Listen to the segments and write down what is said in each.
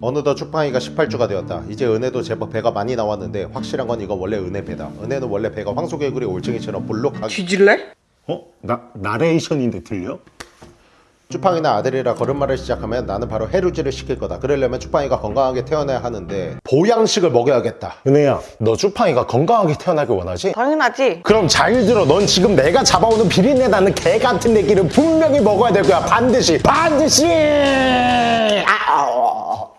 어느덧 추팡이가 18주가 되었다. 이제 은혜도 제법 배가 많이 나왔는데 확실한 건 이거 원래 은혜 배다. 은혜는 원래 배가 황소개구리 올챙이처럼 볼록하게 뒤질래? 어? 나 나레이션인데 들려? 추팡이나 아들이라 걸음마를 시작하면 나는 바로 해루질을 시킬 거다. 그러려면 추팡이가 건강하게 태어나야 하는데 보양식을 먹여야겠다. 은혜야, 너 쭈팡이가 건강하게 태어나길 원하지? 당연하지. 그럼 잘 들어. 넌 지금 내가 잡아오는 비린내 나는 개 같은 애기를 분명히 먹어야 될 거야. 반드시. 반드시. 아우.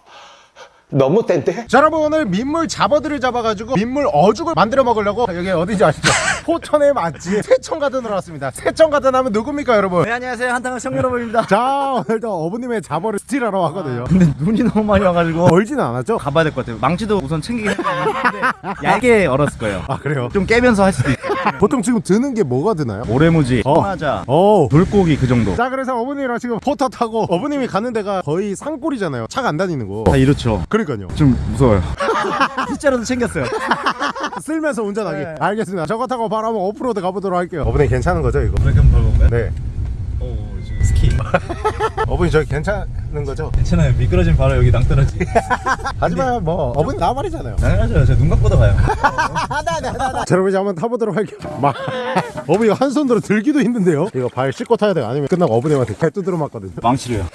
너무 땐데? 자 여러분 오늘 민물 잡어들을 잡아가지고 민물 어죽을 만들어 먹으려고 여기 어딘지 아시죠? 포천의 맛집 세천가든으로 왔습니다. 세천가든 하면 누굽니까 여러분? 네 안녕하세요 한탕한 청 여러분입니다 자 오늘도 어부님의 잡어를 steal하러 왔거든요. 근데 눈이 너무 많이 와가지고 멀지는 않았죠? 가봐야 될 것 같아요 망치도 우선 챙기긴 했는데 얇게 얼었을 거예요 아 그래요? 좀 깨면서 할 수도 있어요 보통 지금 드는 게 뭐가 드나요? 모래무지, 어. 소마자, 오. 물고기 그 정도 자 그래서 어부님이랑 지금 포터 타고 어부님이 가는 데가 거의 산골이잖아요. 차가 안 다니는 거. 다 이렇죠 그러니까요. 좀 무서워요 빗자루도 챙겼어요 쓸면서 운전하기. 네. 알겠습니다. 저거 타고 바로 한번 오프로드 가보도록 할게요. 어머니 괜찮은 거죠 이거? 브레이크 한번 밟아볼까요? 네. 오 지금 스키 어머니 저기 괜찮은 거죠? 괜찮아요 미끄러지면 바로 여기 낭떠러지 하지만 뭐 어머니 나 말이잖아요. 당연하죠 제가 눈 감고도 가요 자 여러분 이제 한번 타보도록 할게요 막 어머니가 한 손으로 들기도 힘든데요 이거 발 씻고 타야 돼요 아니면 끝나고 어머님한테 개 두드려 맞거든요 망치로요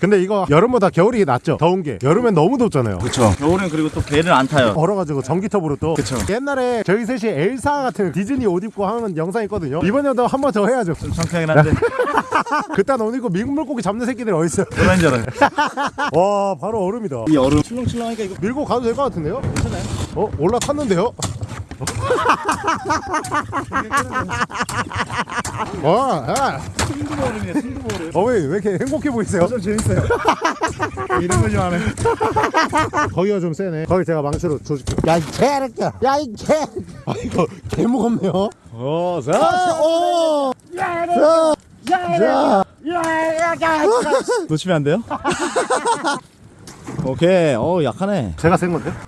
근데 이거 여름보다 겨울이 낫죠? 더운 게. 여름엔 너무 덥잖아요. 그렇죠 겨울엔 그리고 또 배를 안 타요. 얼어가지고 전기톱으로 또. 그쵸. 옛날에 저희 셋이 엘사 같은 디즈니 옷 입고 하는 영상 있거든요. 이번에도 한 번 더 해야죠. 좀 창피하긴 한데. 그딴 옷 입고 미국 물고기 잡는 새끼들이 어딨어요? 그런 줄 알아요 와 바로 얼음이다. 이 얼음. 출렁출렁하니까 이거 밀고 가도 될 것 같은데요? 괜찮아요. 어? 올라탔는데요? 와, 아. 순두부 얼음이에요 순두부 얼음 어머니 왜 이렇게 행복해 보이세요? 좀 재밌어요 이런 거좀 하네 거기가 좀 세네. 거기 제가 망치로 조질게요. 야, 이 개새끼야. 야, 이 개. 아, 이거 개 무겁네요. 어, 자, 오. 자, 자. 놓치면 안 돼요? 오케이 어 약하네 제가 센 건데?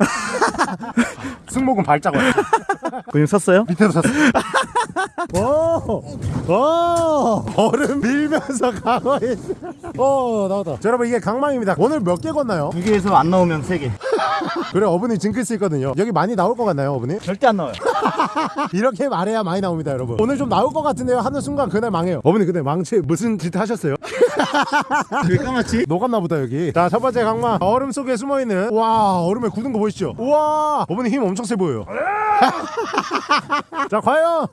승모근 발자국. 근육 섰어요? 밑에도 샀어. 오, 오, 얼음 밀면서 강화했어. 오, 나왔다. 자, 여러분, 이게 강망입니다. 오늘 몇 개 건나요? 두 개에서 안 나오면 세 개. 그래, 어머니 징크스 있거든요. 여기 많이 나올 것 같나요, 어머니? 절대 안 나와요. 이렇게 말해야 많이 나옵니다 여러분 오늘 좀 나올 것 같은데요 하는 순간 그날 망해요 어머니 근데 망치 무슨 짓 하셨어요? 왜 까맣지? 녹았나 보다 여기 자 첫 번째 강마 얼음 속에 숨어있는 와 얼음에 굳은 거 보이시죠? 우와 어머니 힘 엄청 세 보여요 자 과연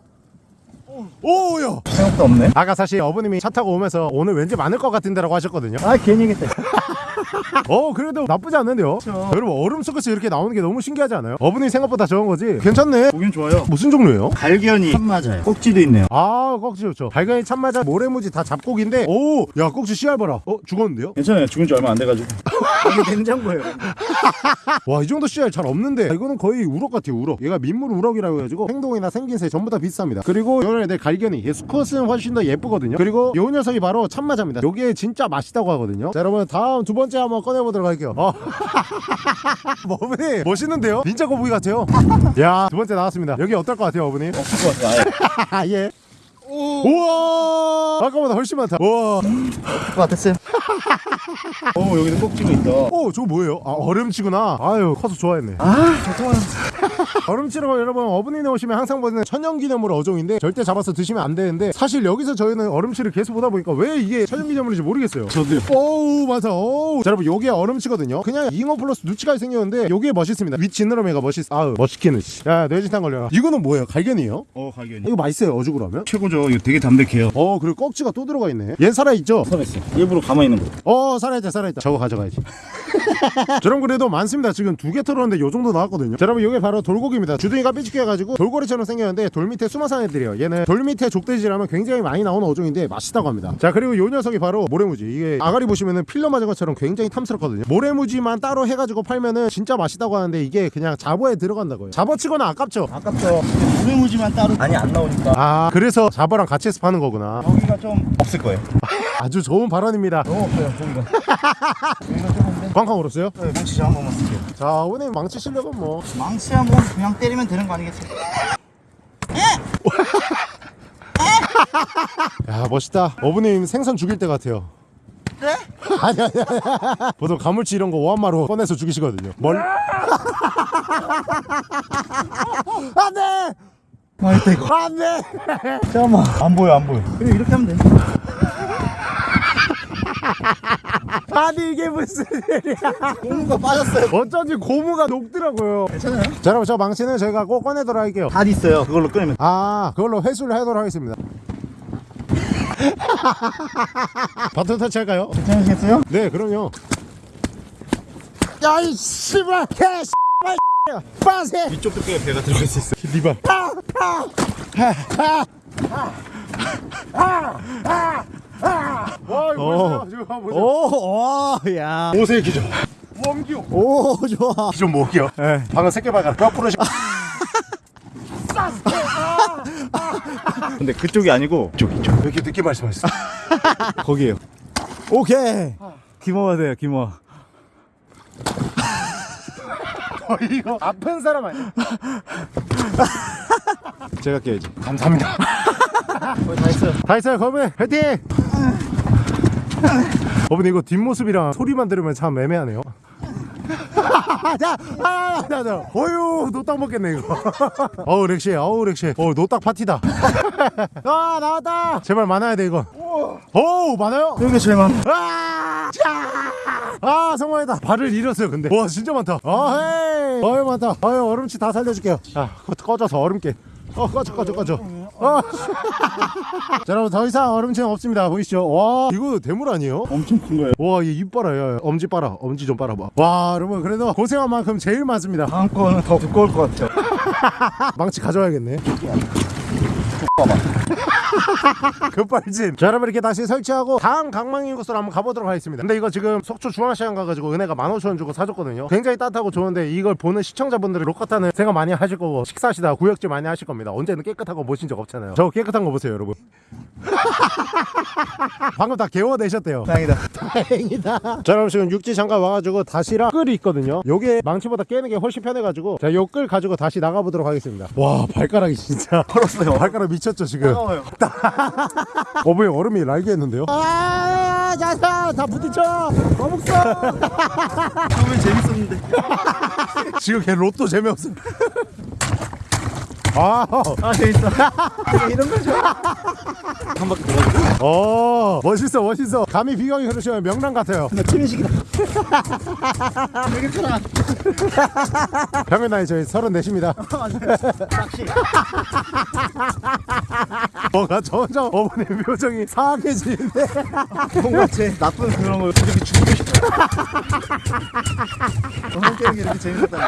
오야 생각도 없네. 아까 사실 어머님이 차 타고 오면서 오늘 왠지 많을 것 같은데 라고 하셨거든요 아 괜히 했다. 어 그래도 나쁘지 않는데요 여러분 얼음 속에서 이렇게 나오는 게 너무 신기하지 않아요? 어머니 생각보다 적은 거지 괜찮네 보긴 좋아요. 무슨 종류예요? 갈견이 참 맞아요. 꼭지도 있네요. 아 꼭지 좋죠 발견이 참마자 모래무지 다 잡곡인데 오야 꼭지 씨알 봐라 어 죽었는데요? 괜찮아요. 죽은 지 얼마 안 돼가지고. 이게 냉장고예요. 와 이 정도 씨알 잘 없는데 이거는 거의 우럭 같아요 우럭 얘가 민물 우럭이라고 해가지고 행동이나 생김새 전부 다 비슷합니다 그리고 요런 애들 갈견이 얘 수컷은 훨씬 더 예쁘거든요 그리고 요 녀석이 바로 참마자입니다 요게 진짜 맛있다고 하거든요 자 여러분 다음 두 번째 한번 꺼내보도록 할게요 어. 어머니 멋있는데요? 닌자 거북이 같아요 야두 번째 나왔습니다 여기 어떨 것 같아요 어머니? 같아요. 아예. 아 예. 우와 아까보다 훨씬 많다 우와 것 같았어요. 오 여기도 꼭지가 있다. 오 저거 뭐예요? 아 얼음치구나 아유 커서 좋아했네 아 잠깐만. 얼음치라고 여러분 어분이 나오시면 항상 보는 천연기념물 어종인데 절대 잡아서 드시면 안 되는데 사실 여기서 저희는 얼음치를 계속 보다 보니까 왜 이게 천연기념물인지 모르겠어요 저도요. 오우 맞아 오우 자 여러분 요게 얼음치거든요 그냥 잉어 플러스 누치가 생겼는데 요게 멋있습니다 윗 지느러미가 멋있어 아우 멋있기는 씨. 야 뇌진탕 걸려라 이거는 뭐예요 갈견이에요? 어 갈견이. 이거 맛있어요 어죽으로 하면? 최고죠. 이거 되게 담백해요. 어 그리고 꺽지가 또 들어가 있네 얘 살아있죠? 살았어. 일부러 가만히 있는 거. 어 살아있다 살아있다 저거 가져가야지 저런 그래도 많습니다. 지금 두 개 털었는데 요 정도 나왔거든요. 자 여러분 이게 바로 돌고기입니다. 주둥이가 삐죽해 가지고 돌고래처럼 생겼는데 돌 밑에 숨어 사는 애들이에요. 얘는 돌 밑에 족돼지라면 굉장히 많이 나오는 어종인데 맛있다고 합니다. 자 그리고 요 녀석이 바로 모래무지. 이게 아가리 보시면은 필러 맞은 것처럼 굉장히 탐스럽거든요. 모래무지만 따로 해가지고 팔면은 진짜 맛있다고 하는데 이게 그냥 잡어에 들어간다고요. 잡어치거나 아깝죠? 아깝죠. 무회무지만 따로 많이 안 나오니까. 아 그래서 잡어랑 같이 해서 파는 거구나. 여기가 좀 없을 거예요. 아주 좋은 발언입니다. 너무 없어요. 여기가. 여기가 조금 꽝꽝 울었어요? 네, 망치 한 번만 쓸게요. 자 오늘 망치 실력은 뭐. 망치 한번 그냥 때리면 되는 거 아니겠어요? 야 멋있다. 어부님 생선 죽일 때 같아요. 네? 아니 아니 아니. 보통 가물치 이런 거 오한마로 꺼내서 죽이시거든요. 멀 안돼! 맛있다 이거. 안돼! 잠깐만. 안 보여 안 보여. 그래 이렇게 하면 돼 아니 이게 무슨 일이야? 고무가 빠졌어요. 어쩐지 고무가 녹더라고요. 괜찮아요? 자 여러분 저 망치는 저희가 꼭 꺼내도록 할게요. 다 있어요. 그걸로 끄면. 아 그걸로 회수를 하도록 하겠습니다. 바톤 터치할까요? 괜찮으시겠어요? 네 그럼요. 야이 씨발 개 씨발 빠세. 이쪽 두께에 배가 들어갈 수 있어 리발 와 이거 어. 보세요. 지금 보세요. 오와야. 옷의 기준 웜기요 오 좋아. 기준 뭐기요 네. 방금 새끼발가 거꾸로 시- 근데 그쪽이 아니고 이쪽 이쪽. 왜 이렇게 늦게 말씀하셨어 거기에요. 오케이. 기모가 돼요 기모 어, 이거 아픈 사람 아니야? 제가 깨야지. 감사합니다. 다 했어요. 다 있어요 거미 화이팅 어머니 이거 뒷모습이랑 소리만 들으면 참 애매하네요 자, 아, 자, 자, 어유, 노딱 먹겠네 이거. 어우 렉시, 어우 렉시, 어 노딱 파티다. 아 나왔다. 제발 많아야 돼 이거. 오 많아요. 여기 제일 많아 아, 자! 아 성공했다. 발을 잃었어요 근데. 와 진짜 많다. 아 헤이. 어유 많다. 어유 얼음치 다 살려줄게요. 아 그거 꺼져서 얼음깨. 어 꺼져 꺼져 꺼져. 어. 자 여러분 더 이상 얼음치는 없습니다. 보이시죠? 와 이거 대물 아니에요? 엄청 큰 거예요 와이입 봐라 야, 엄지 봐라 엄지 좀 봐라봐 와 여러분 그래도 고생한 만큼 제일 많습니다 다음 거는 더 두꺼울 것 같아요 망치 가져와야겠네 급발진. 자 여러분 이렇게 다시 설치하고 다음 강망인 곳으로 한번 가보도록 하겠습니다. 근데 이거 지금 속초 중앙시장 가가지고 은혜가 15,000원 주고 사줬거든요. 굉장히 따뜻하고 좋은데 이걸 보는 시청자분들이 로카타는 생각 많이 하실 거고 식사하시다가 구역질 많이 하실 겁니다. 언제는 깨끗하고 모신 적 없잖아요. 저 깨끗한 거 보세요 여러분. 방금 다 개워내셨대요. 다행이다. 다행이다. 자, 여러분 지금 육지 잠깐 와가지고 다시랑 끌이 있거든요. 요게 망치보다 깨는 게 훨씬 편해가지고 자, 요 끌 가지고 다시 나가보도록 하겠습니다. 와, 발가락이 진짜. 털었어요. 발가락 미쳤죠 지금. 따가워요 어머니 얼음이 날개했는데요. 아, 자자, 다 부딪혀. 거북선. 처음엔 재밌었는데 지금 걔 로또 재미없어. 아, 아 재밌어 이런 거죠 한 바퀴 돌아주고 어, 멋있어, 멋있어. 감히 비경이 흐르시면 명랑 같아요. 나 취미식이다 되게 편하 평균 나이 저희 34입니다. 낚시 뭐가 점점 어머니 표정이 사악해지는데. 뭔가 제 나쁜 그런 걸 이렇게 죽이고 싶어요 어느 게임이 이렇게 재밌었다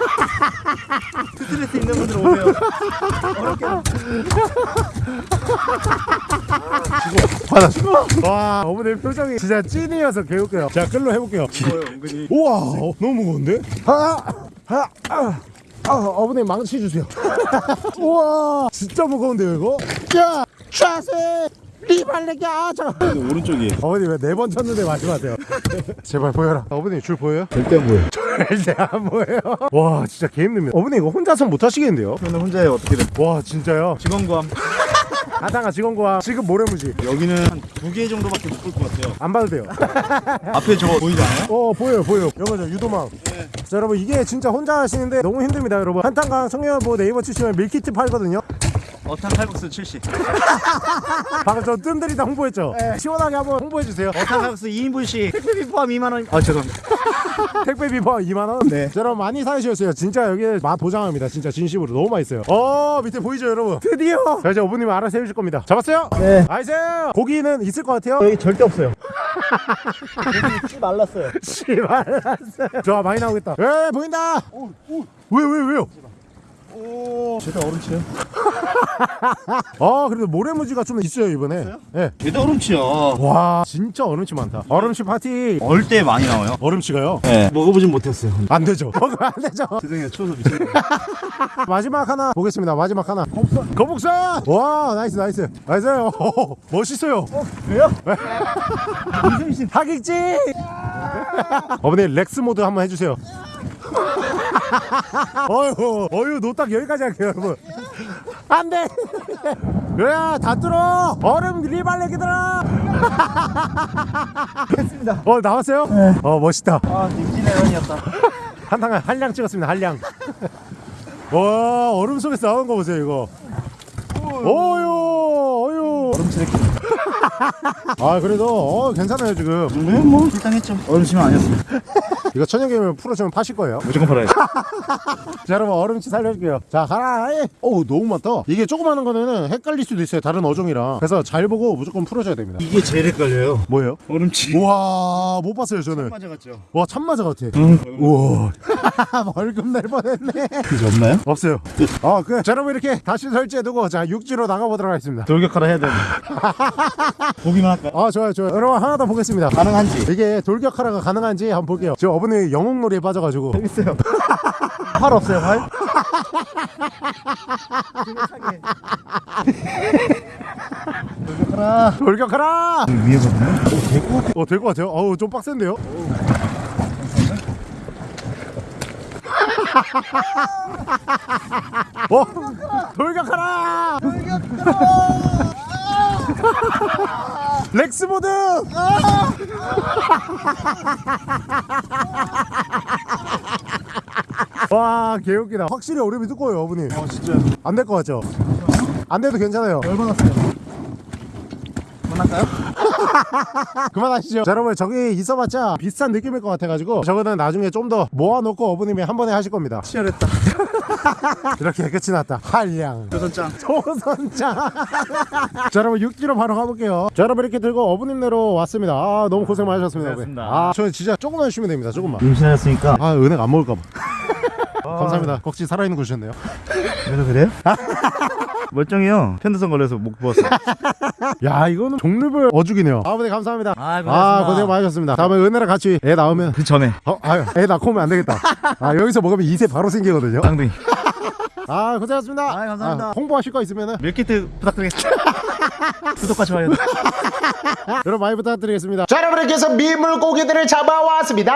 스트레스 있는 분들 오세요 어느 게임 받아 죽어. 와, 어머니 표정이 진짜 찐이어서 개웃겨요. 자, 끌로 해볼게요. 은근히 우와, 어, 너무 무거운데? 아, 아, 아. 아, 어머니 망치 주세요. 우와, 진짜 무거운데요, 이거? 야, 자세, 리발레기, 아, 저. 오른쪽이에요 어머니 왜 네 번 쳤는데 마지막이에요? 제발 보여라. 어머니 줄 보여요? 절대 안 보여요 절대 안 보여요. 와, 진짜 개 힘듭니다. 어머니 이거 혼자서 못 하시겠는데요? 저는 혼자예요 어떻게든 와, 진짜요? 직원과 아상아 직원과 지금 모래무지. 여기는 한 두 개 정도밖에 못 볼 것 같아요 안 봐도 돼요. 앞에 저거 보이지 않아요? 어 보여요 보여요 이거죠 유도망 자 여러분 이게 진짜 혼자 하시는데 너무 힘듭니다 여러분. 한탄강 청년부 네이버 치시면 밀키트 팔거든요 어탄 칼국수 70 방금 저 뜸들이다 홍보했죠? 시원하게 한번 홍보해주세요. 어탄 칼국수 2인분씩 택배비 포함 2만원. 아 죄송합니다. 택배비 포 2만원? 네. 자 여러분 많이 사주셨어요. 진짜 여기 맛 보장합니다. 진짜 진심으로. 너무 맛있어요. 어 밑에 보이죠 여러분? 드디어. 자 이제 어부님이 알아서 해주실 겁니다. 잡았어요? 네. nice! 고기는 있을 것 같아요? 여기 절대 없어요. 찌 말랐어요. 씨발났어요. 좋아 많이 나오겠다. 에 보인다! 왜왜 왜요? 오 쟤가 어름치요? 아 그래도 모래무지가 좀 있어요 이번에. 예. 쟤가 어름치요. 와 진짜 어름치 많다. 어름치 파티. 얼 때 많이 나와요? 어름치가요? 네. 먹어보진 못했어요. 안 되죠. 먹으면 안 되죠. 죄송해요. 추워서 미치겠네 마지막 하나 보겠습니다. 마지막 하나. 거북선. 거북선! 와 나이스 나이스. 나이스. 오, 멋있어요. 왜요? 하객지 어머니 렉스 모드 한번 해주세요 어휴 어휴 노딱 여기까지 할게요 여러분. 안돼. 그래 다 뚫어. 얼음 리발레기들아 했습니다. 어 나왔어요? 어 멋있다. 아 임진왜란이었다. 한탕 한량 찍었습니다 한량. 와 얼음 속에서 나오는 거 보세요 이거. 어유 어유 얼음치레기. 아 그래도 어 괜찮아요 지금 네, 뭐 불쌍했죠. 얼음치면 아니었어요. 이거 천연개면 풀어주면 파실 거예요 무조건 팔아야 돼. 자 여러분 얼음치 살려줄게요 자 가라. 어우 너무 많다 이게 조그마한 거는 헷갈릴 수도 있어요 다른 어종이랑 그래서 잘 보고 무조건 풀어줘야 됩니다 이게 제일 헷갈려요. 뭐예요? 얼음치. 우와 못 봤어요 저는 맞아갔죠. 와 참마자 같아 응. 우와 벌금 낼 뻔했네 그게 없나요? 없어요 아 그래 자 여러분 이렇게 다시 설치해두고 자 육지로 나가보도록 하겠습니다 돌격하라 해야 되는데. 보기만 할까요? 아 좋아요 좋아요 여러분 하나 더 보겠습니다 가능한지. 이게 돌격하라가 가능한지 한번 볼게요 지금 어머니 영웅놀이에 빠져가지고 있어요. 활 없어요, 활? 돌격하라. 돌격하라 위에거든요? 어될것 같아요 어우 좀 빡센데요 어 돌격하라 렉스모드 와 개웃기다 확실히 얼음이 두꺼워요 어머니 어, 진짜. 안 될 것 같죠? 안 돼도 괜찮아요 열받았어요. 그만할까요? 그만하시죠. 자 여러분 저기 있어봤자 비슷한 느낌일 것 같아가지고 저거는 나중에 좀 더 모아놓고 어머님이 한 번에 하실 겁니다. 치열했다. 이렇게 끝이 났다. 한량. 조선짱. 조선장. 자 여러분 6기로 바로 가볼게요. 자 여러분 이렇게 들고 어부님네로 왔습니다. 아 너무 고생 많으셨습니다 고생하셨습니다. 아 저는 진짜 조금만 쉬면 됩니다 조금만. 임신하였으니까. 아 은행 안 먹을까봐 감사합니다 꺽지 살아있는 거 주셨네요 그래서 그래요? 멀쩡해요. 편도선 걸려서 목 부었어. 야 이거는 종류별 어죽이네요 아버님 감사합니다 아, 아 고생 많으셨습니다 다음에 은혜랑 같이 애 낳으면 그 전에 어, 아유, 애 낳고 오면 안 되겠다. 아, 여기서 먹으면 2세 바로 생기거든요. 쌍둥이. 아, 고생하셨습니다. 아, 감사합니다. 아, 홍보하실 거 있으면은 밀키트 부탁드리겠습니다. 구독과 좋아요. 여러분 많이 부탁드리겠습니다. 자 여러분께서 미물고기들을 잡아왔습니다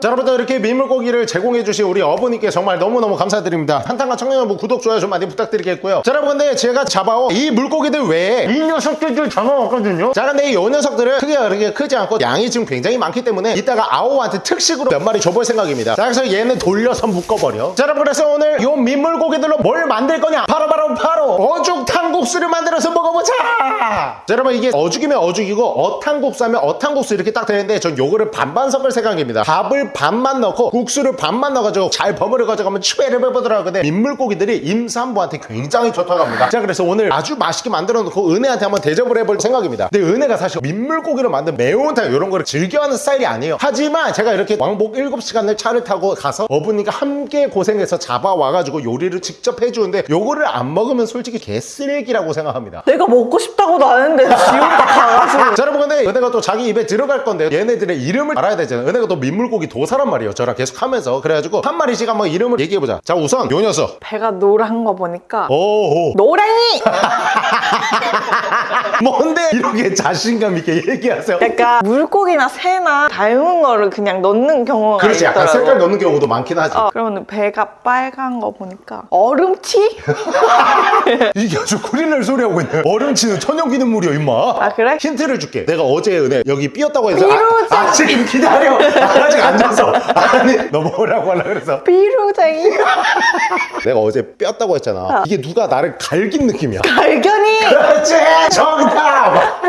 자 여러분들 이렇게 미물고기를 제공해 주신 우리 어머니께 정말 너무너무 감사드립니다 한탄과 청년부 구독 좋아요 좀 많이 부탁드리겠고요 자 여러분 근데 제가 잡아온 이 물고기들 외에 이 녀석들을 잡아왔거든요 자 근데 이 녀석들은 크기가 그렇게 크지 않고 양이 지금 굉장히 많기 때문에 이따가 아오한테 특식으로 몇 마리 줘볼 생각입니다 자 그래서 얘는 돌려서 묶어버려. 자 여러분 그래서 오늘 이 민물고기들로 뭘 만들 거냐? 바로 바로 바로 어죽 탕국수를 만들어서 먹어보자! 자 여러분 이게 어죽이면 어죽이고 어탕국수 하면 어탕국수 이렇게 딱 되는데 전 요거를 반반 섞을 생각입니다. 밥을 반만 넣고 국수를 반만 넣어가지고 잘 버무려 가지고 추배를 해보더라고요. 근데 민물고기들이 임산부한테 굉장히 좋다고 합니다. 자 그래서 오늘 아주 맛있게 만들어 놓고 은혜한테 한번 대접을 해볼 생각입니다. 근데 은혜가 사실 민물고기로 만든 매운탕 이런 거를 즐겨하는 스타일이 아니에요. 하지만 제가 이렇게 왕복 7시간을 차를 타고 가서 어머니가 함께 고생해서 잡아와가지고 요리를 직접 해주는데 요거를 안 먹으면 솔직히 개쓰레기라고 생각합니다. 내가 먹고 싶다고도 하는데 지옥다 가가지고. 자 여러분 근데 은혜가 또 자기 입에 들어갈 건데 얘네들의 이름을 알아야 되잖아요. 은혜가 또 민물고기 도사란 말이에요. 저랑 계속 하면서. 그래가지고 한 마리씩 한번 이름을 얘기해보자. 자 우선 요 녀석. 배가 노란 거 보니까 오호. 노랭이! 뭔데 이렇게 자신감 있게 얘기하세요? 약간 물고기나 새나 닮은 거를 그냥 넣는 경우가 그렇지 약간 있더라고 색깔 넣는 경우도 많긴 하지. 어, 그러면 배가 빨간 거 보니까 얼음치? 이게 아주 큰일 날 소리 하고 있네. 얼음치는 천연기념물이야 임마. 아 그래? 힌트를 줄게. 내가 어제 은혜 여기 삐었다고 해서 삐루자. 아, 아 지금 기다려. 아, 아직 앉아서 아니 너 뭐라고 하려 그래서. 비루쟁이? 내가 어제 삐었다고 했잖아. 이게 누가 나를 갈긴 느낌이야. 갈견이! 그렇지 정답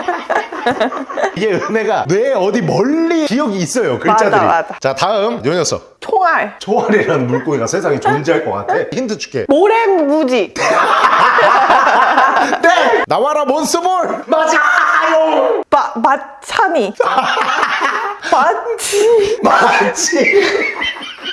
이게 은혜가 뇌 어디 멀리 기억이 있어요 글자들이. 맞아, 맞아. 자 다음 요 녀석. 총알. 초알이라는 물고기가 세상에 존재할 것 같아. 힌트 줄게. 모래무지. 땡 나와라 몬스볼! 맞아요! 마, 마차니 마치. 맞지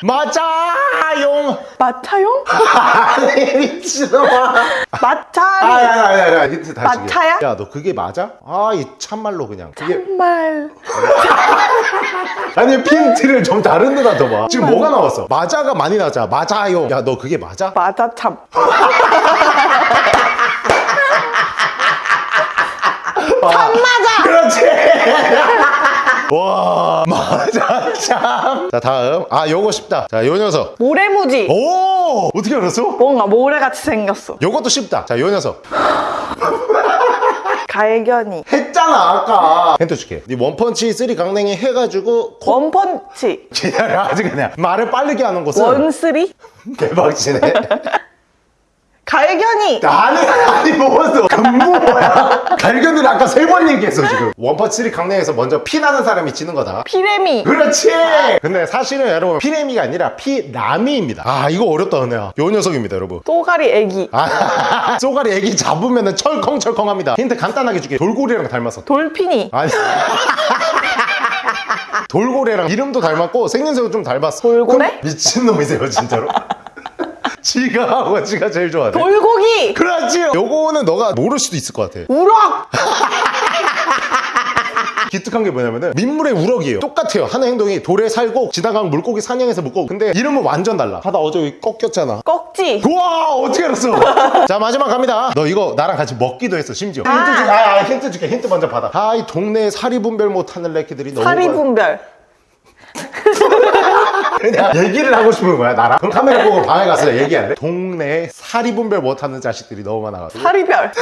맞아요 마차용? 아니 미친놈아. 마차리 아야야야 힌트 다시 마차야? 야너 그게 맞아? 아 이 참말로 그냥. 그게 정말. 아니 핀트를 좀 다른 데다 둬봐. 지금 뭐가 나왔어? 맞아가 많이 나자. 맞아요 야너 그게 맞아? 마자참 맞아. 그렇지 와 맞아 참자 다음. 아 요거 쉽다. 자 요 녀석. 모래무지. 오 어떻게 알았어? 뭔가 모래같이 생겼어. 요것도 쉽다. 자 요 녀석. 갈견이. 했잖아 아까. 힌트 줄게. 네 one punch three 강냉이 해가지고 코 one punch. 기다려 아직 그냥 말을 빠르게 하는 곳은 one three. 대박이네 갈견이. 나는 아니 먹었어? 금붕어야. 갈견이를 아까 세 번 얘기했어 지금. one punch three 강냉에서 먼저 피 나는 사람이 지는 거다. 피레미. 그렇지! 근데 사실은 여러분 피레미가 아니라 피라미입니다. 아 이거 어렵다 은혜야. 요 녀석입니다 여러분. 쏘가리 애기. 아, 쏘가리 애기 잡으면 철컹철컹합니다. 힌트 간단하게 줄게. 돌고래랑 닮았어. dolphin이. 아니. 돌고래랑 이름도 닮았고 생김새도 좀 닮았어. 돌고래? 미친놈이세요 진짜로 지가 하고 지가 제일 좋아해 돌고기. 그렇지! 요거는 너가 모를 수도 있을 것 같아. 우럭. 기특한 게 뭐냐면은 민물의 우럭이에요. 똑같아요. 하는 행동이 돌에 살고 지나간 물고기 사냥해서 먹고 근데 이름은 완전 달라. 하다 어제 꺾였잖아. 꺽지. 우와! 어떻게 알았어? 자 마지막 갑니다. 너 이거 나랑 같이 먹기도 했어 심지어. 힌트 줄게 아, 아, 힌트 줄게. 힌트 먼저 받아. 아이 동네에 사리 분별 못하는 레키들이 너무 사리 많아. 분별. 그냥 얘기를 하고 싶은 거야 나랑 그럼 카메라 보고 방에 가서 얘기할래? 동네에 사리 분별 못하는 자식들이 너무 많아가지고 사리별.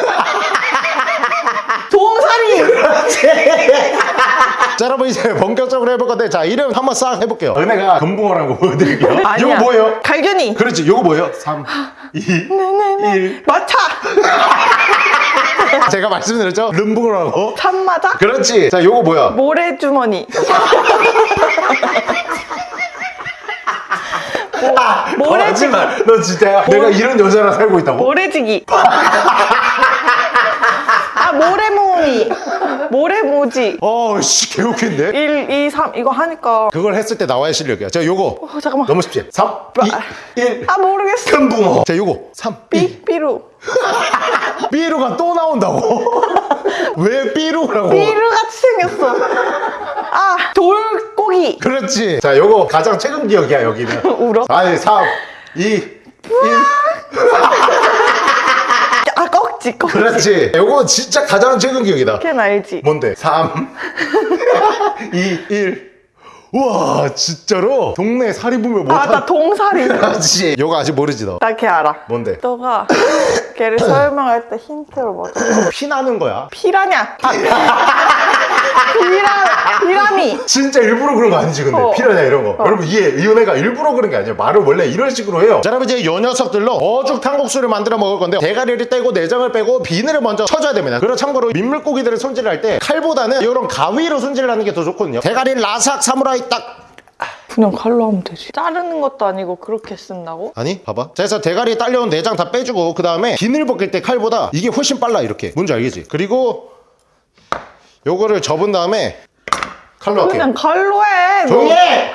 동사리. 자 여러분 이제 본격적으로 해볼 건데 자 이름 한번 싹 해볼게요 은혜가 금붕어라는 거 보여드릴게요 아니야. 이거 뭐예요? 갈견이. 그렇지 요거 뭐예요? 3 2 1 마차. 제가 말씀드렸죠? 름붕어라고 참마자. 그렇지 자 요거 뭐야? 모래주머니. 아, 모래지기. 거짓말. 너 진짜야? 내가 이런 여자랑 살고 있다고? 모래지기. 아, 모래모니. 모래모지. 어 씨 개웃긴데? 1, 2, 3. 이거 하니까. 그걸 했을 때 나와야 실력이야 자 요거 어, 잠깐만. 너무 쉽지? 3 2 1 아, 모르겠어. 큰 붕어 자 요거 3 2 삐, 삐루. 삐루가 또 나온다고? 왜 삐루라고? 삐루 같이 생겼어. 아, 돌 고기. 그렇지 자 요거 가장 최근 기억이야 여기는 울어? 아니 3 2 1 아, 꺽지, 꺽지. 그렇지 요거 진짜 가장 최근 기억이다 걔는 알지. 뭔데? 3 2 1 우와 진짜로 동네 사리 보면 아, 나 못한 동사리. 그렇지 요거 아직 모르지 너나 걔 알아. 뭔데? 너가 걔를 설명할 때 힌트로 뭐피 나는 거야 피라냐? 아, 피라, 피라미. 진짜 일부러 그런 거 아니지 근데? 어. 피라냐 이런 거. 여러분 이해 이은혜가 일부러 그런 게 아니에요 말을 원래 이런 식으로 해요. 자 여러분 이제 요 녀석들로 어죽 탕국수를 만들어 먹을 건데 대가리를 떼고 내장을 빼고 비늘을 먼저 쳐줘야 됩니다. 그리고 참고로 민물고기들을 손질을 할때 칼보다는 이런 가위로 손질을 하는 게 더 좋거든요. 대가리 라삭 사무라이 딱. 그냥 칼로 하면 되지. 자르는 것도 아니고 그렇게 쓴다고? 아니 봐봐. 자 그래서 대가리에 딸려온 내장 다 빼주고 그 다음에 비늘 벗길 때 칼보다 이게 훨씬 빨라 이렇게. 뭔지 알겠지? 그리고 요거를 접은 다음에 칼로 할게요 그냥 칼로 해. 너. 조용히 해!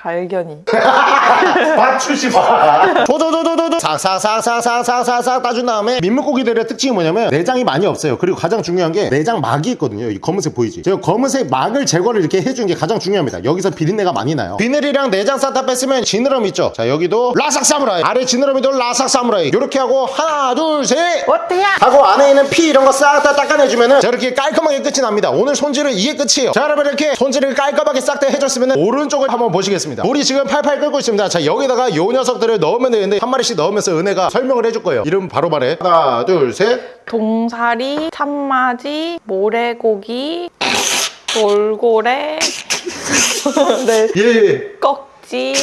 갈견이. 맞추지 마. 도도도도도도 싹싹싹싹싹싹싹 따준 다음에 민물고기들의 특징이 뭐냐면 내장이 많이 없어요. 그리고 가장 중요한 게 내장 막이 있거든요. 이 검은색 보이지? 제가 검은색 막을 제거를 이렇게 해준 게 가장 중요합니다. 여기서 비린내가 많이 나요. 비늘이랑 내장 싹다 뺐으면 지느러미 있죠? 자 여기도 라삭 사무라이 아래 지느러미도 라삭 사무라이 이렇게 하고 하나 둘 셋. 어때야? 하고 안에 있는 피 이런 거 싹 다 닦아내주면은 자 이렇게 깔끔하게 끝이 납니다 오늘 손질은 이게 끝이에요 자 여러분 이렇게 손질을 깔끔하게 싹 다 해줬으면 오른쪽을 한번 보시겠습니다 물이 지금 팔팔 끓고 있습니다. 자 여기다가 요 녀석들을 넣으면 되는데 한 마리씩 넣으면서 은혜가 설명을 해줄 거예요. 이름 바로 말해. 하나 둘셋. 동사리, 참마지, 모래고기, 돌고래, 네, 예. 꺽지,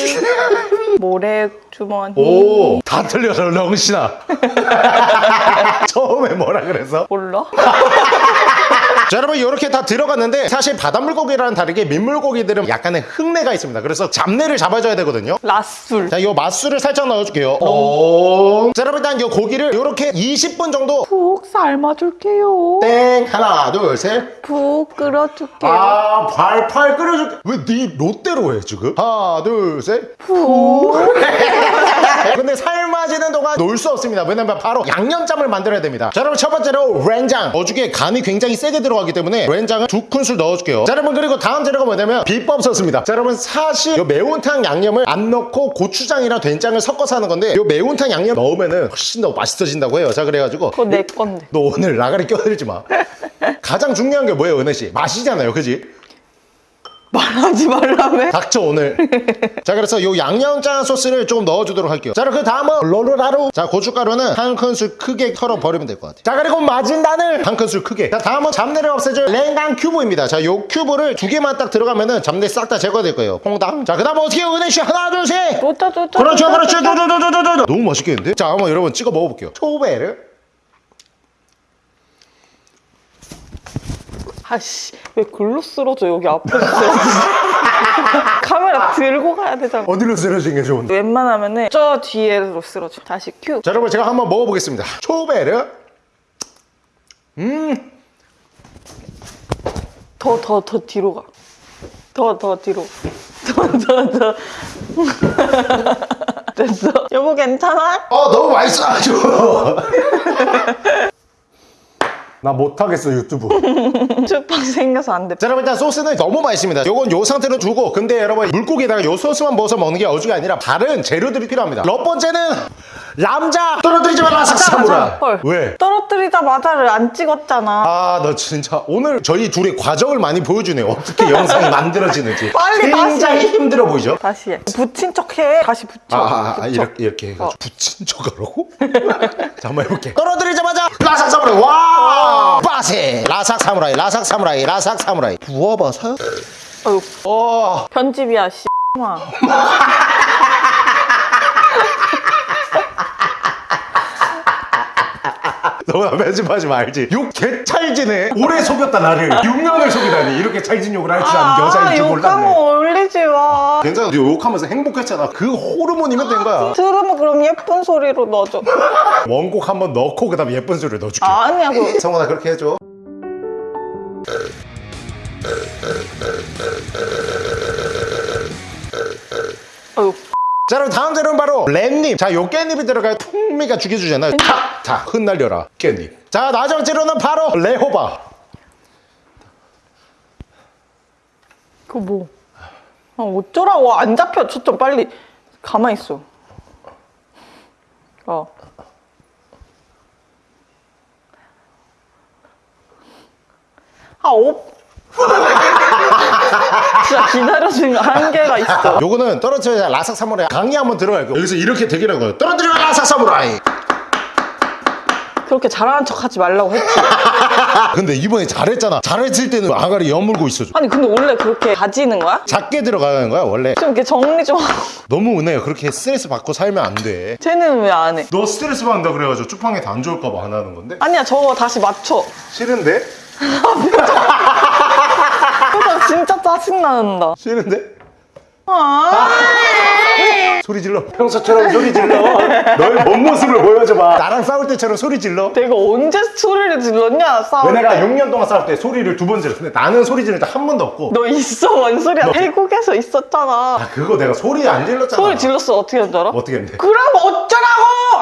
모래 주머니. 오, 다 틀려서 렁신아. 처음에 뭐라 그래서? 몰라? 자, 여러분, 이렇게 다 들어갔는데, 사실 바닷물고기랑 다르게 민물고기들은 약간의 흙내가 있습니다. 그래서 잡내를 잡아줘야 되거든요. 라술. 자, 이 맛술을 살짝 넣어줄게요. 오. 자, 여러분, 일단 이 고기를 이렇게 20분 정도 푹 삶아줄게요. 땡. 하나, 둘, 셋. 푹 끓여줄게요. 아, 팔팔 끓여줄게. 왜 네 롯데로 해, 지금? 하나, 둘, 셋. 푹. 근데 삶아지는 동안 놀 수 없습니다. 왜냐면 바로 양념장을 만들어야 됩니다. 자, 여러분 첫 번째로 렌장. 어죽에 간이 굉장히 세게 들어가기 때문에 렌장을 두 큰술 넣어줄게요. 자, 여러분 그리고 다음 재료가 뭐냐면 비법 소스입니다. 자, 여러분 사실 이 매운탕 양념을 안 넣고 고추장이랑 된장을 섞어서 하는 건데 이 매운탕 양념 넣으면은 훨씬 더 맛있어진다고 해요. 자, 그래가지고 그거 내 건데. 너 오늘 나가리 껴들지 마. 가장 중요한 게 뭐예요, 은혜 씨? 맛이잖아요, 그지? 말하지 말라며? 닥쳐 오늘. 자 그래서 요 양념장 소스를 조금 넣어주도록 할게요. 자그 다음은 로르라루. 자 고춧가루는 한 큰술 크게 털어 버리면 될 것 같아요. 자 그리고 마진단을 한 큰술 크게. 자 다음은 잡내를 없애줄 랭강 큐브입니다. 자 요 큐브를 두 개만 딱 들어가면은 잡내 싹 다 제거될 거예요. 퐁당. 자그 다음 어떻게 해요? 은혜씨 하나 둘셋! 그렇죠 그렇죠. 너무 맛있겠는데? 자 한번 여러분 찍어 먹어볼게요. 초베르 아씨 왜 글로 쓰러져 여기 앞에 쓰러져 카메라 들고 가야 되잖아 어디로 쓰러진 게 좋은데? 웬만하면은 저 뒤에로 쓰러져 다시 큐 자 여러분 제가 한번 먹어보겠습니다 초베르 더더 더 뒤로 가. 더 더 뒤로. 더 더 더. 됐어. 여보 괜찮아? 어 너무 맛있어 아주 나 못하겠어 유튜브 주빵 생겨서 안 돼. 자 여러분 일단 소스는 너무 맛있습니다 요건 요 상태로 두고 근데 여러분 물고기에다가 요 소스만 먹어서 먹는 게 어지가 아니라 다른 재료들이 필요합니다 몇 번째는 람자 떨어뜨리지 마라 사무라 헐. 왜? 떨어뜨리자마자를 안 찍었잖아. 아너 진짜 오늘 저희 둘의 과정을 많이 보여주네요 어떻게 영상이 만들어지는지 빨리 굉장히 다시. 힘들어 보이죠? 다시 해. 붙인 척 해. 다시 붙여. 아, 아, 아 붙여. 이렇게 이렇게 해가지고 어. 붙인 척 하라고? 자 한번 해볼게 떨어뜨리자마자 라삭 사무라이. 와! 빠세. 라삭 사무라이 라삭 사무라이 라삭 사무라이. 부어봐서 어휴, 어. 편집이야 씨. 마. 너나 편집하지 말지. 욕 개찰지네. 오래 속였다 나를. 6년을 속이다니. 이렇게 찰진 욕을 할 줄 아는 여자인 줄 욕하면 몰랐네. 올리지 마. 괜찮아. 너 욕하면서 행복했잖아. 그 호르몬이면 된 거야. 들으면 그럼 예쁜 소리로 넣어줘. 원곡 한번 넣고 그 다음에 예쁜 소리를 넣어줄게. 아니야 그. 성원아 그렇게 해줘 자 그럼 다음 재료는 바로 랩잎 자요 깻잎이 들어가야 풍미가 죽여주잖아요 탁! 자 흩날려라 깻잎 자 마지막 재료는 바로 레호바 그 뭐? 아, 어쩌라고 안 잡혀 초점 빨리 가만히 있어. 어. 아, 오. 진짜 기다려주는 거 한계가 있어. 요거는 떨어뜨려야 라삭 사무라이 강의 한번 들어갈 거예요 여기서 이렇게 대기라는 거예요 떨어뜨려 라삭 사무라이 그렇게 잘하는 척 하지 말라고 했지. 근데 이번에 잘했잖아 잘했을 때는 아가리 여물고 있어줘 아니, 근데 원래 그렇게 가지는 거야? 작게 들어가는 거야 원래 좀 이렇게 정리 좀 하고. 너무 은혜야 그렇게 스트레스 받고 살면 안돼너 쟤는 왜 안 해? 스트레스 받는다 그래가지고 쭈팡이한테 안 좋을까 봐 안 하는 건데 아니야, 저거 다시 맞춰. 싫은데? 진짜 짜증난다. 싫은데? 아, 소리 질러 평소처럼 소리 질러 너의 본 모습을 보여줘봐 나랑 싸울 때처럼 소리 질러 내가 언제 소리를 질렀냐, 싸울 때. 은혜가 6년 동안 싸울 때 소리를 두 번 질렀어 근데 나는 소리 때한 번도 없고 너 있어, 뭔 소리야. 태국에서 있었잖아. 아 그거 내가 소리 안 질렀잖아 소리 질렀어, 어떻게 한 줄 알아? 어떻게 했는데 그럼 어쩌라고!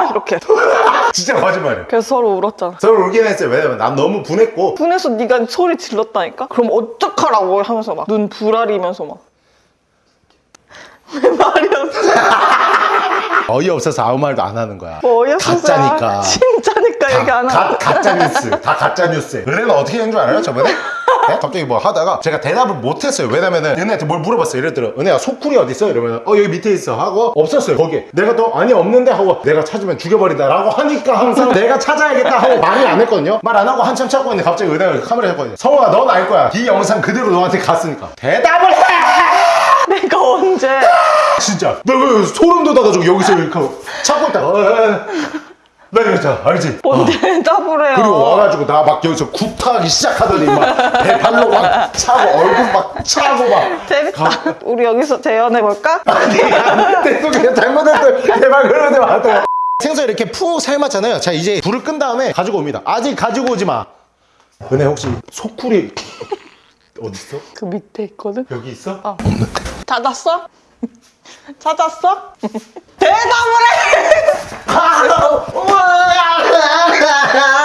이렇게. 진짜 거짓말이야 그래서 서로 울었잖아. 서로 울긴 했어요 왜냐면 난 너무 분했고 분해서 네가 소리 질렀다니까? 그럼 어떡하라고 하면서 막 눈 부라리면서 막. 왜 말이 없어? 어이없어서 아무 말도 안 하는 거야 뭐 어이없어서. 가짜니까 진짜니까 얘기 안 가, 하고. 가짜 뉴스 다 가짜 뉴스 은혜가 어떻게 된 줄 알아요 저번에? 네? 갑자기 뭐 하다가 제가 대답을 못했어요. 왜냐면은 은혜한테 뭘 물어봤어요. 예를 들어 은혜야 소쿠리 어디 있어? 이러면 어 여기 밑에 있어. 하고 없었어요 거기에. 내가 또 아니 없는데? 하고 내가 찾으면 죽여버린다 라고 하니까 항상 내가 찾아야겠다 하고 말을 안 했거든요. 말 안 하고 한참 찾고 있는데 갑자기 은혜가 카메라 잡거든요. 성우야 넌 알 거야. 이 영상 그대로 너한테 갔으니까. 대답을 해! 내가 언제. 진짜. 나그 소름 돋아가지고 여기서 이렇게 하고. 찾고 있다. 어, 어, 어. 나 이랬잖아 알지? 뭔 대답을 해요. 그리고 와가지고 나 막 여기서 굽타기 시작하더니 막배 발로 막 차고 얼굴 막 차고 막 재밌다. 우리 여기서 재연해볼까? 아니 안돼 그냥 잘못했어 제발 그러지 마세요 생선 이렇게 푹 삶았잖아요 자 이제 불을 끈 다음에 가지고 옵니다 아직 가지고 오지 마 은혜 혹시 소쿠리 어딨어? 그 밑에 있거든? 여기 있어? 어. 찾았어? 찾았어? 대답을 해!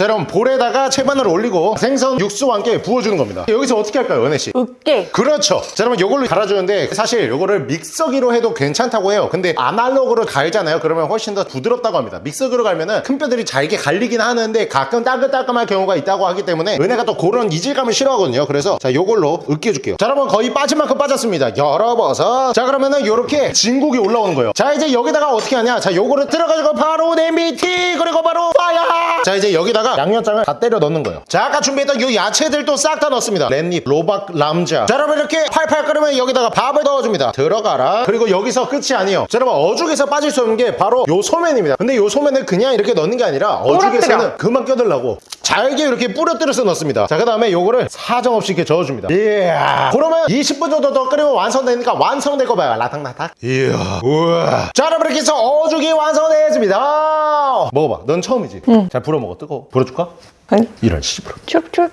자 여러분 볼에다가 채반을 올리고 생선 육수와 함께 부어주는 겁니다 여기서 어떻게 할까요 은혜씨? 으깨. 그렇죠. 자, 여러분 이걸로 갈아주는데 사실 이거를 믹서기로 해도 괜찮다고 해요. 근데 아날로그로 갈잖아요. 그러면 훨씬 더 부드럽다고 합니다. 믹서기로 갈면은 큰 뼈들이 잘게 갈리긴 하는데 가끔 따끈따끈할 경우가 있다고 하기 때문에 은혜가 또 그런 이질감을 싫어하거든요. 그래서 자, 요걸로 으깨줄게요. 자, 여러분 거의 빠질 만큼 빠졌습니다. 열어봐서 자, 그러면은 요렇게 진국이 올라오는 거예요. 자, 이제 여기다가 어떻게 하냐? 자, 요거를 들어가지고 바로 냄비 티 그리고 바로 파야. 자, 이제 여기다가 양념장을 다 때려 넣는 거예요. 자, 아까 준비했던 요 야채들도 싹 다 넣습니다. 깻잎, 로박, 람자. 자, 여러분 이렇게 팔팔 끓으면 여기다가 밥을 넣어줍니다. 들어가라. 그리고 여기서 끝이 아니에요. 자, 여러분 어죽에서 빠질 수 없는 게 바로 요 소면입니다. 근데 요 소면을 그냥 이렇게 넣는 게 아니라 어죽에서는. 그만 껴들라고 잘게 이렇게 뿌려뜨려서 넣습니다. 자, 그 다음에 요거를 사정없이 이렇게 저어줍니다. 이야. 그러면 20분 정도 더 끓이면 완성되니까 완성될 거 봐요. 라탕라탕. 이야. 우와. 자, 여러분 이렇게 해서 어죽이 완성되었습니다. 먹어봐. 넌 처음이지? 잘 불어 먹어. 뜨거워. 불어 줄까? 아니. 이런 씨부러. 춥춥.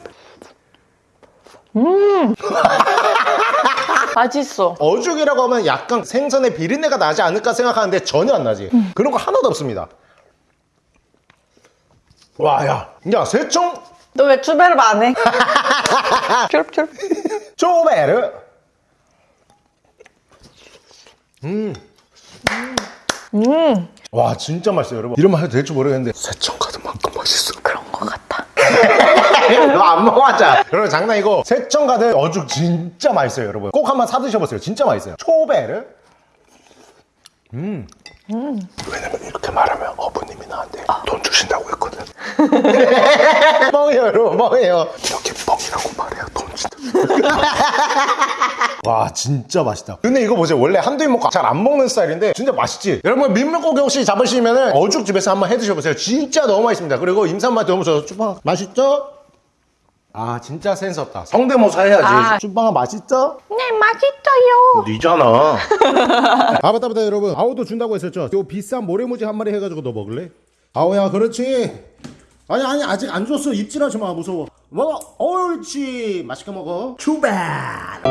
음. 맛있어. 어죽이라고 하면 약간 생선의 비린내가 나지 않을까 생각하는데 전혀 안 나지. 그런 거 하나도 없습니다. 와, 야. 야, 새총 너 왜 추베르 안 해? 춥춥. 쪼베르. 음. 와, 진짜 맛있어요, 여러분. 이런 말 해도 될지 모르겠는데 새총 가든만큼 맛있어. 너안 먹어봤자. 여러분, 장난이고 새총 가든 어죽 진짜 맛있어요, 여러분. 꼭 한번 사 드셔보세요. 진짜 맛있어요. 초베르. 음. 왜냐면 이렇게 말하면 어부님이 나한테 돈 주신다고 했거든. 뻥이에요, 여러분, 뻥이에요. 이렇게 뻥이라고 말해야 돈 준다. 와, 진짜 맛있다. 근데 이거 보세요. 원래 한두 입 먹고 잘 안 먹는 스타일인데 진짜 맛있지? 여러분, 민물고기 혹시 잡으시면 어죽집에서 한번 해 드셔보세요. 진짜 너무 맛있습니다. 그리고 임산맛 너무 좋아서 쭈빵 맛있죠? 아, 진짜 센스 없다. 성대모사 해야지. 아. 쭈빵아 맛있죠? 네, 맛있어요. 니잖아. 아 맞다 맞다 여러분 아우도 준다고 했었죠 요 비싼 모래무지 한 마리 해가지고 너 먹을래? 아우야 그렇지 아니 아니 아직 안 줬어 입질하지 마 무서워 먹어 옳지 맛있게 먹어 출발